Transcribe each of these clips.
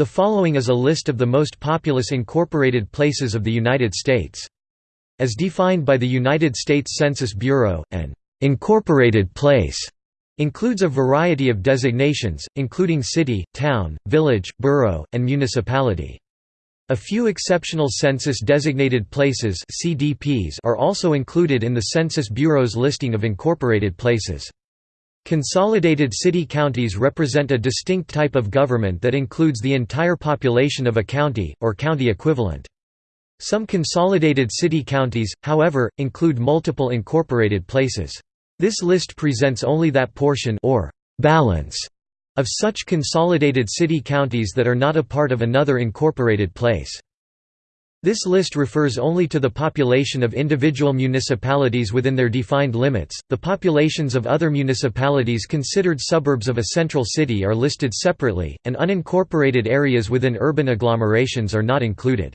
The following is a list of the most populous incorporated places of the United States. As defined by the United States Census Bureau, an incorporated place includes a variety of designations, including city, town, village, borough, and municipality. A few exceptional census-designated places (CDPs) are also included in the Census Bureau's listing of incorporated places. Consolidated city-counties represent a distinct type of government that includes the entire population of a county, or county equivalent. Some consolidated city-counties, however, include multiple incorporated places. This list presents only that portion or balance of such consolidated city-counties that are not a part of another incorporated place. This list refers only to the population of individual municipalities within their defined limits. The populations of other municipalities considered suburbs of a central city are listed separately, and unincorporated areas within urban agglomerations are not included.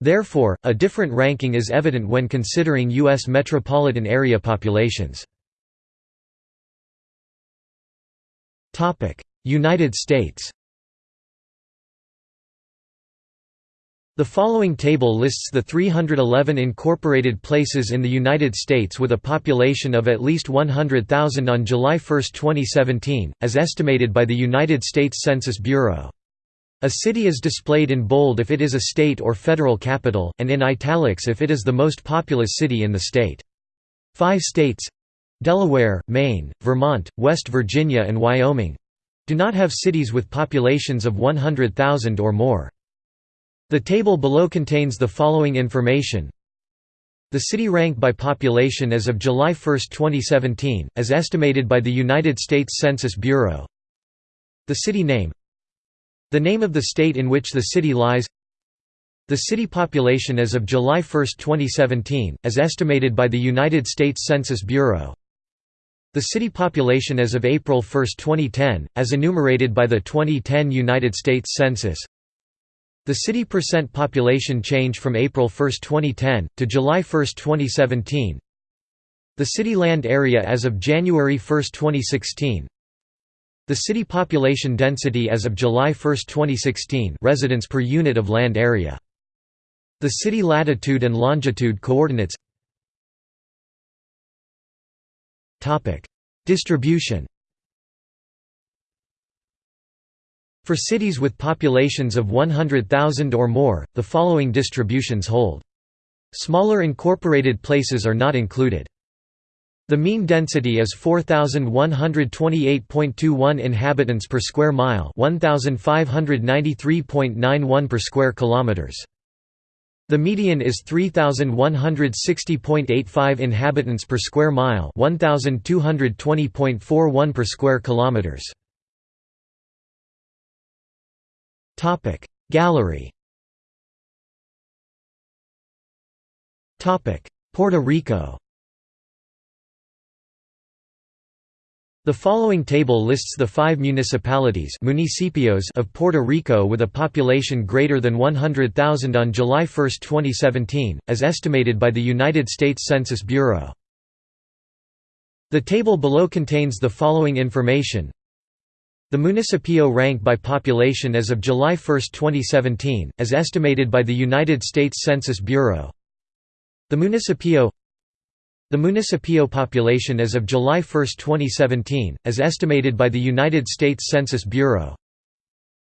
Therefore, a different ranking is evident when considering U.S. metropolitan area populations. United States The following table lists the 311 incorporated places in the United States with a population of at least 100,000 on July 1, 2017, as estimated by the United States Census Bureau. A city is displayed in bold if it is a state or federal capital, and in italics if it is the most populous city in the state. Five states Delaware, Maine, Vermont, West Virginia and Wyoming do not have cities with populations of 100,000 or more. The table below contains the following information. The city rank by population as of July 1, 2017, as estimated by the United States Census Bureau. The city name. The name of the state in which the city lies. The city population as of July 1, 2017, as estimated by the United States Census Bureau. The city population as of April 1, 2010, as enumerated by the 2010 United States Census The city percent population change from April 1, 2010, to July 1, 2017 The city land area as of January 1, 2016 The city population density as of July 1, 2016 residents per unit of land area. The city latitude and longitude coordinates. Distribution For cities with populations of 100,000 or more, the following distributions hold. Smaller incorporated places are not included. The mean density is 4128.21 inhabitants per square mile, 1593.91 per square kilometers. The median is 3160.85 inhabitants per square mile, 1220.41 per square kilometers. Topic Gallery Topic Puerto Rico The following table lists the five municipalities municipios of Puerto Rico with a population greater than 100,000 on July 1, 2017, as estimated by the United States Census Bureau. The table below contains the following information. The municipio rank by population as of July 1, 2017, as estimated by the United States Census Bureau. The municipio the municipio population as of July 1, 2017, as estimated by the United States Census Bureau.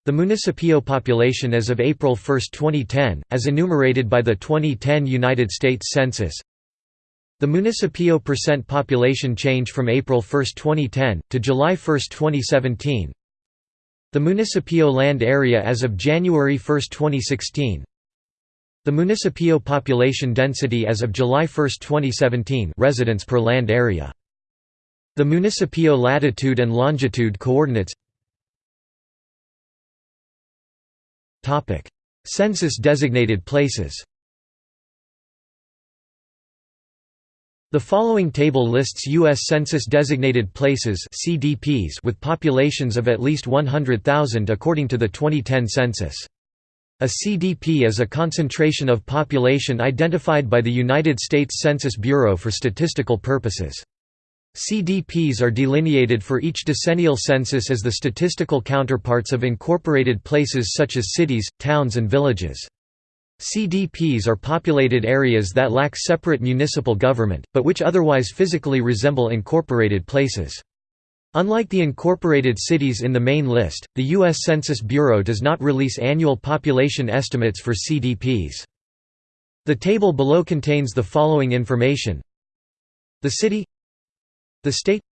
The municipio population as of April 1, 2010, as enumerated by the 2010 United States Census. The municipio percent population change from April 1, 2010, to July 1, 2017. The municipio land area as of January 1, 2016. The municipio population density as of July 1, 2017 residents per land area. The municipio latitude and longitude coordinates Census-designated places The following table lists U.S. Census-designated places CDPs with populations of at least 100,000 according to the 2010 census. A CDP is a concentration of population identified by the United States Census Bureau for statistical purposes. CDPs are delineated for each decennial census as the statistical counterparts of incorporated places such as cities, towns and villages. CDPs are populated areas that lack separate municipal government, but which otherwise physically resemble incorporated places. Unlike the incorporated cities in the main list, the U.S. Census Bureau does not release annual population estimates for CDPs. The table below contains the following information The city The state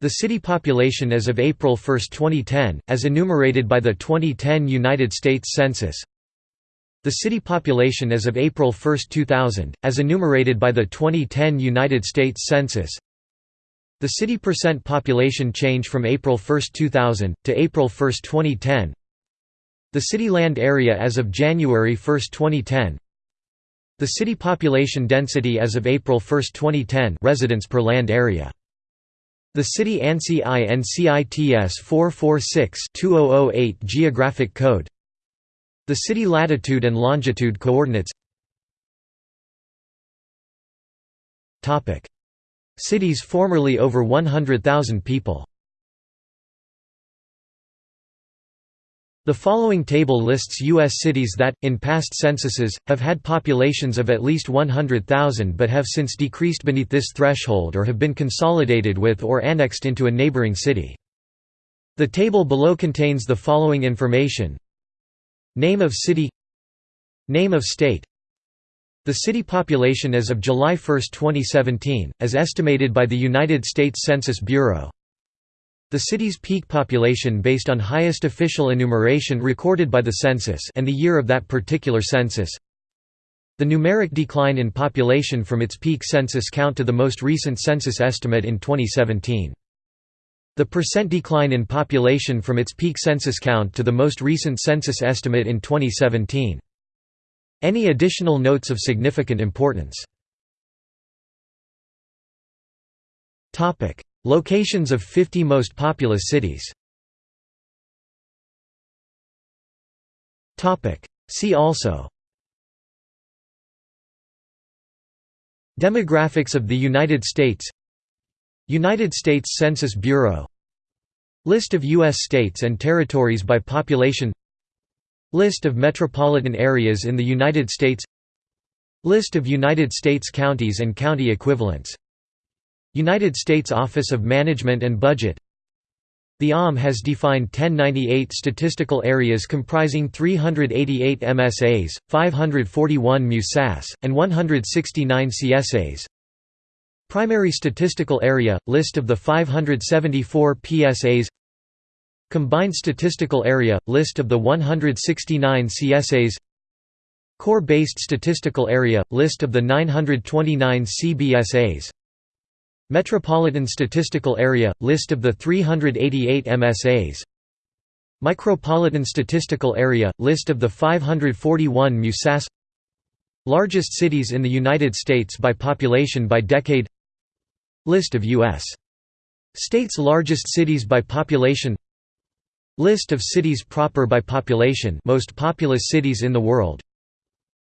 The city population as of April 1, 2010, as enumerated by the 2010 United States Census The city population as of April 1, 2000, as enumerated by the 2010 United States Census. The city percent population change from April 1, 2000, to April 1, 2010 The city land area as of January 1, 2010 The city population density as of April 1, 2010 residents per land area. The city ANSI INCITS 446-2008 geographic code The city latitude and longitude coordinates Cities formerly over 100,000 people The following table lists U.S. cities that, in past censuses, have had populations of at least 100,000 but have since decreased beneath this threshold or have been consolidated with or annexed into a neighboring city. The table below contains the following information Name of city Name of state the city population as of July 1, 2017, as estimated by the United States Census Bureau. The city's peak population based on highest official enumeration recorded by the census and the year of that particular census. The numeric decline in population from its peak census count to the most recent census estimate in 2017. The percent decline in population from its peak census count to the most recent census estimate in 2017. Any additional notes of significant importance? Locations of 50 most populous cities? See also Demographics of the United States United States Census Bureau List of U.S. states and territories by population List of metropolitan areas in the United States List of United States counties and county equivalents United States Office of Management and Budget The OM has defined 1098 statistical areas comprising 388 MSAs, 541 MUSAS, and 169 CSAs. Primary Statistical Area – List of the 574 PSAs Combined Statistical Area – List of the 169 CSAs Core-Based Statistical Area – List of the 929 CBSAs Metropolitan Statistical Area – List of the 388 MSAs Micropolitan Statistical Area – List of the 541 MUSAS Largest cities in the United States by population by decade List of U.S. states' largest cities by population. List of cities proper by population most populous cities in the world.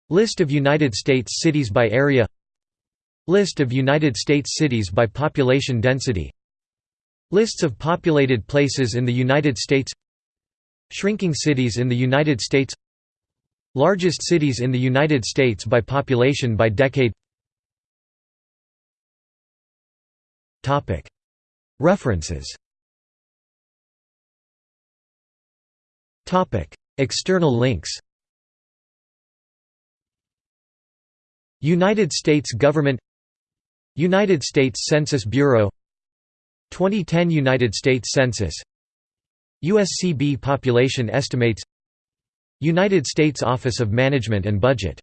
List of United States cities by area. List of United States cities by population density. Lists of populated places in the United States. Shrinking cities in the United States. Largest cities in the United States by population by decade References. External links. United States Government. United States Census Bureau. 2010 United States Census. USCB Population Estimates. United States Office of Management and Budget